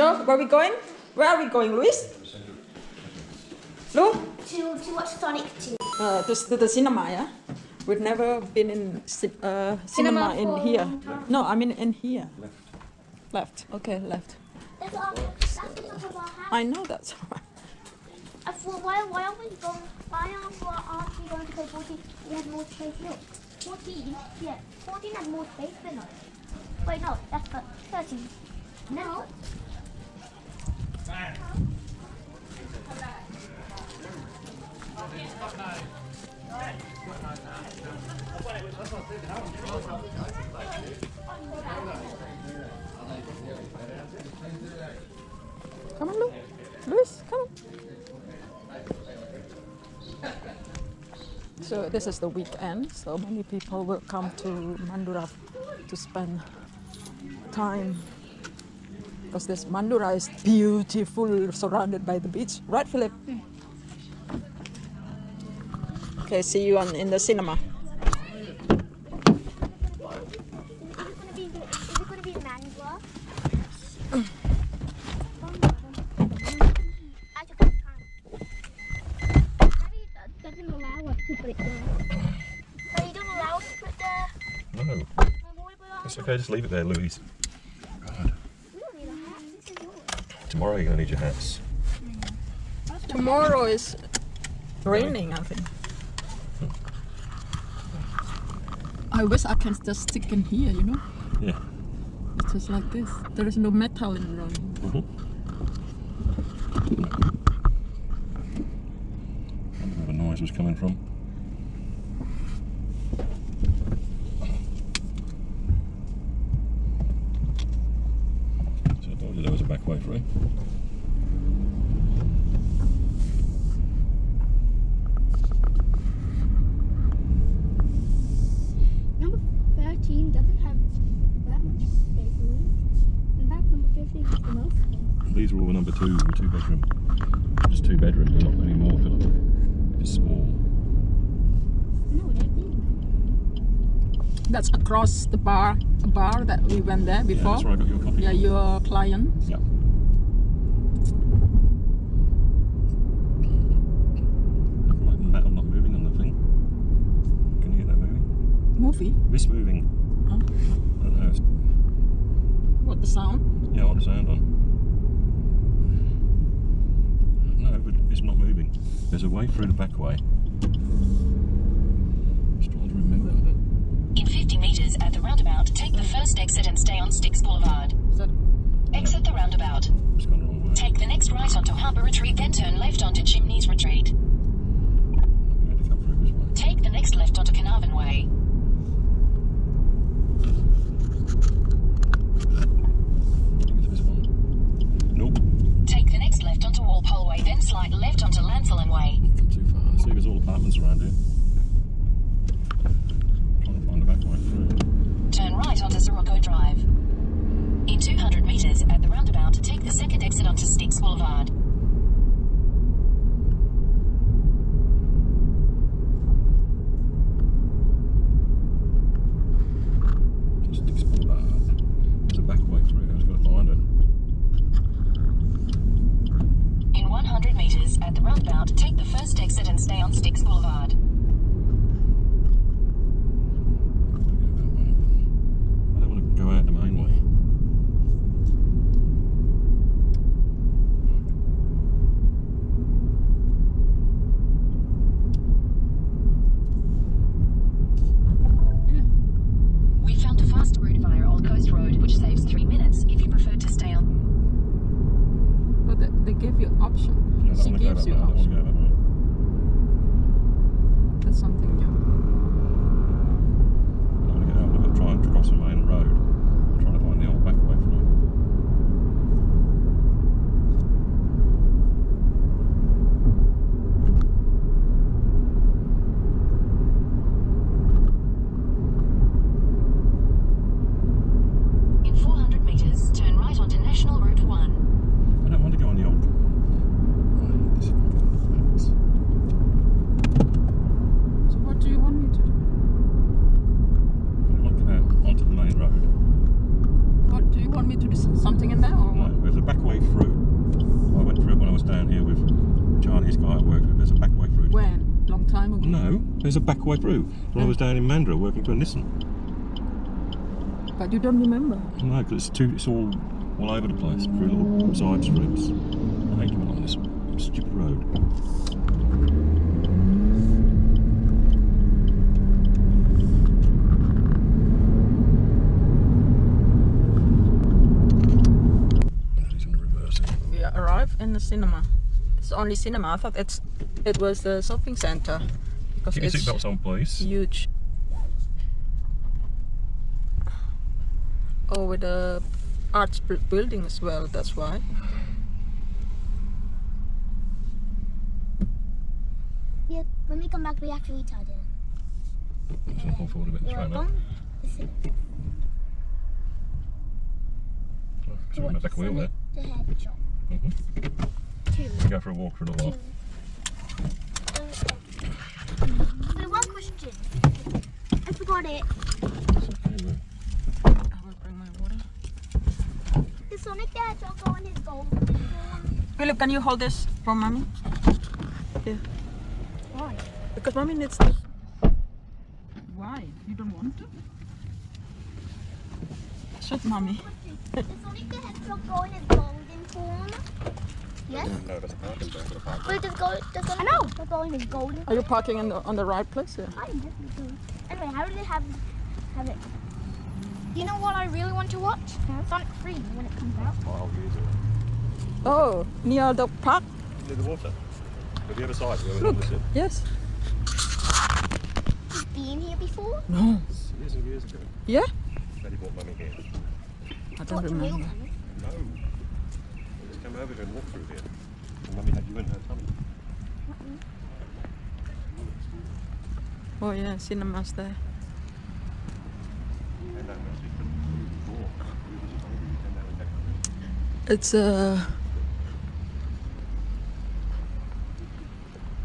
go. Where are we going? Where are we going, Luis? Lu? To, to watch Sonic 2. Uh, to, to the cinema, yeah? We've never been in uh, cinema, Cinema in here. No, I mean in here. Left. Left. Okay, left. That's, our, that's the top of our house. I know that's right. I thought, why, why aren't we going, why aren't, why aren't we going to play 14? We had more space. Look, 14, yeah, 14 had more space than us. Wait, no, that's 13. No. Come on, Lu. Luis, come on. So this is the weekend, so many people will come to Mandurah to spend time because this Mandurah is beautiful, surrounded by the beach, right, Philip? Okay, see you on in the cinema. It's okay. Just leave it there, Louise. God. We don't need a hat. This is yours. Tomorrow you're gonna need your hats. Tomorrow is raining, I think. I wish I can just stick in here, you know? Yeah. It's just like this. There is no metal in the room. Mm-hmm. I wonder where the noise was coming from. So I told you there was a back way through. Number 13 doesn't have that much space. In fact, number 15 has the most. These are all number two, or two bedroom. Just two bedroom, they're not any more, Philip. It's small. No. That's across the bar, the bar that we went there Yeah, before. that's where I got your coffee. Yeah, your client. Yeah. Like the metal not moving on the thing. Can you hear that moving? Movie. This moving. Huh? I don't know. What the sound? yeah, what the sound on? No, but it's not moving. There's a way through the back way. Just trying to remember. In 50 metres at the roundabout, take the first exit and stay on Styx Boulevard. Is that Exit the roundabout. It's gone the wrong way. Take the next right onto Harbour Retreat, then turn left onto Chimneys Retreat. We had to come through this way. Take the next left onto Carnarvon Way. I think it's this one. Nope. Take the next left onto Walpole Way, then slide left onto Lanthorn Way. Come too far. See, there's all around here. Trying to find the back way through. Turn right onto Sirocco Drive. In 200 metres at the roundabout, take the second exit onto Styx Boulevard. Just explore that. There's a back way through. I just got to find it. In 100 metres at the roundabout, take the first exit and stay on Styx Boulevard. I don't want to go out the main way. Hmm. We found a faster route via Old Coast Road, which saves three minutes if you prefer to stay on. But they, they give you option. Yeah, she want to go gives you way. I don't want to option. Something new. I want to get out. I've got to try and cross the main road. I'm trying to find the old back way through. In 400 metres, turn right onto National Route 1. I don't want to go on the old. Right, this is facts. So what do you want me to do? I don't want to go out onto the main road. What do you want me to do? s- Something in there or No, what? there's a back way No, there's a back way. When I was down in Mandurah working for a Nissan. But you don't remember. No, because it's too. It's all all over the place through little side streets. I hate going on this stupid road. He's gonna reverse it. We arrived in the cinema. It's the only cinema. I thought it's it was the shopping center because Keep your it's seatbelts on, please. huge. Oh, with the arts bu- building as well. That's why. Yeah, when we come back, we actually eat our dinner. Just gonna pull forward a bit. You're Try that. welcome. Listen, Oh, so we're back wheel there. The hedgehog. Mhm. Two. Go for a walk for a little while. So one question. I forgot it. I will bring my water. Is Sonic the Hedgehog going his golden? Philip, can you hold this for mommy? Yeah. Why? Because mommy needs to. Why? You don't want to? Shut mommy. Is Sonic the Hedgehog going his golden form? Yes. No, that's a parking bay for the park. But does go does Sonic I know. They're going his golden. Are you parking in the, on the right place? Yeah. I definitely do. Anyway, how do they have have it? You know what I really want to watch? Sonic 3 when it comes out. Oh, years ago. Oh, near the park? Near the water. But the other side, the other Look. opposite. Yes. He's been here before. No. Years and years ago. Yeah? Daddy brought mummy here. I don't Watch remember. No. Come over here and walk through here. And mummy had you in her tummy. Oh yeah, cinemas there. It's uh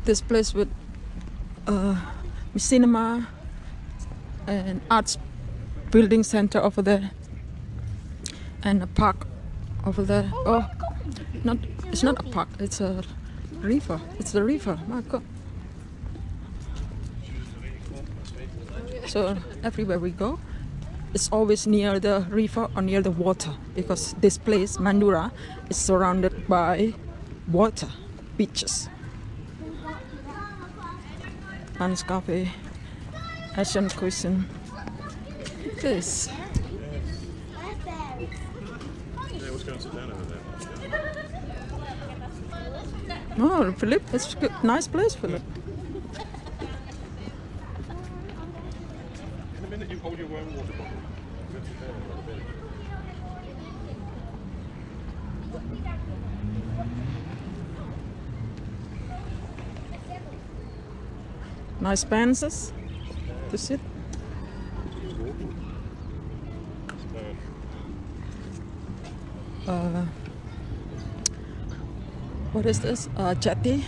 this place with uh cinema and arts building center over there and a park over there. Oh, not it's not a park. It's a river. It's the river. God. So everywhere we go, it's always near the river or near the water because this place, Mandurah, is surrounded by water, beaches. Cafe, Asian cuisine. This. Yeah, let's go and sit down over there. Oh, Philip, it's a good, nice place, Philip. In a minute, you hold your own water bottle. Nice benches to sit. Uh, what is this? Uh, jetty.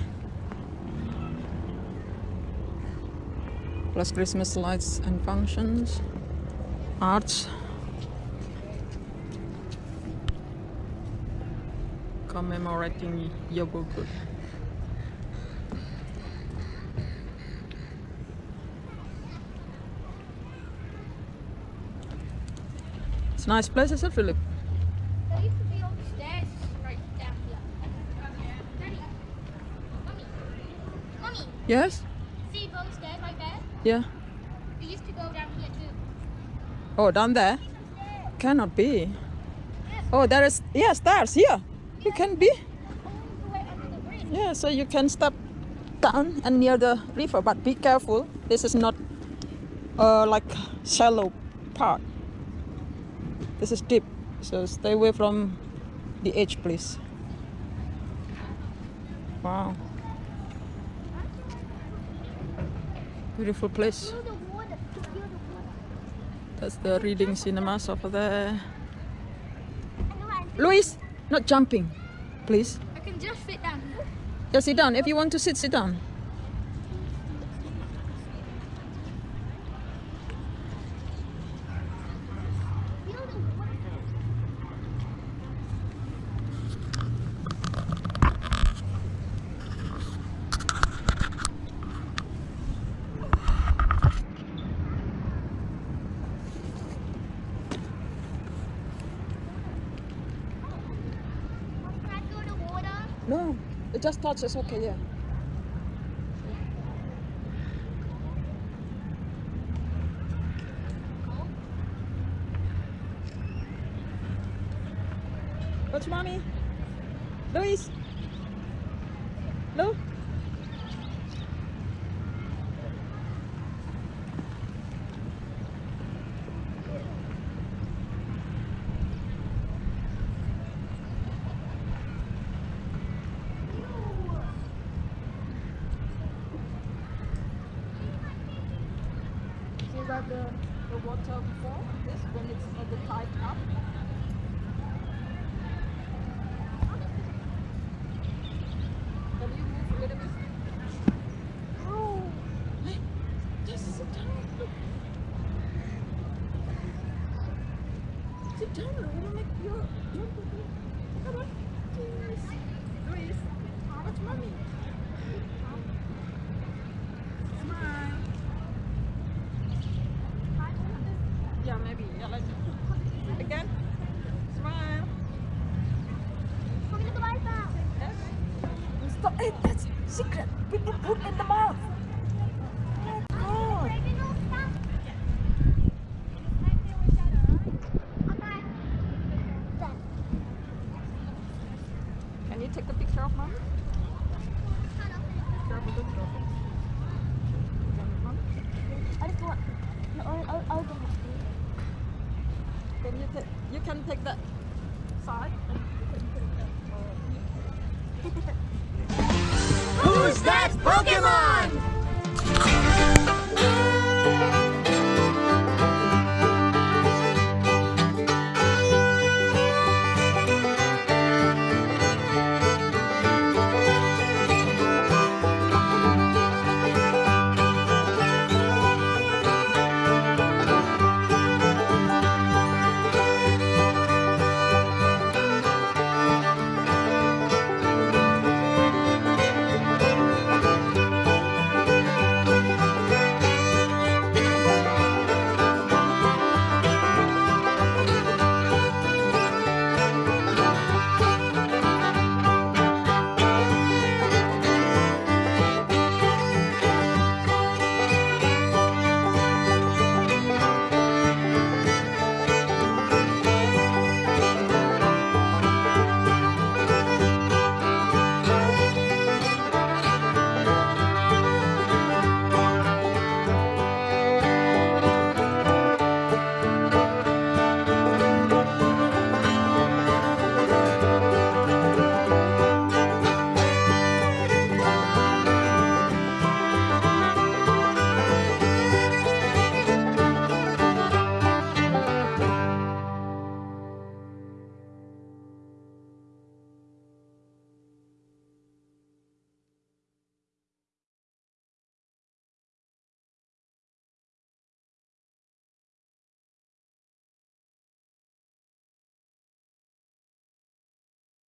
Plus Christmas lights and functions. Arts. Commemorating Yogurt. It's a nice place, isn't it, Philip? There used to be all the stairs right down here. Daddy. Mommy. Mommy. Yes? See those stairs right there? Yeah. We used to go down here too. Oh, down there? Cannot be. Oh, there is, yeah, stairs here. You can be. All the way under the bridge. Yeah, so you can step down and near the river, but be careful. This is not uh, like shallow part. This is deep, so stay away from the edge, please. Wow. Beautiful place. Feel the water. Feel the water. That's the reading cinemas over there. Luis, not jumping, please. I can just fit down. Yeah, sit down. If you want to sit, sit down. Feel the water. No, it just touches. Okay, yeah. What's mommy? Luis? Lu? See that the, the water before this when it's at the tide up? Can you move a little bit? Your your? Smile. Yeah, maybe. Yeah, let's again. Smile. Come look at my mouth. Yes. Stop it. That's secret. People put in the mouth. Oh God. Baby, no, stop. Okay. Done. Can you take a picture of mom? Picture of the trophy. Mom, I just want. No, I'll, I'll, I'll go. Can you take? You can take that side. and take that,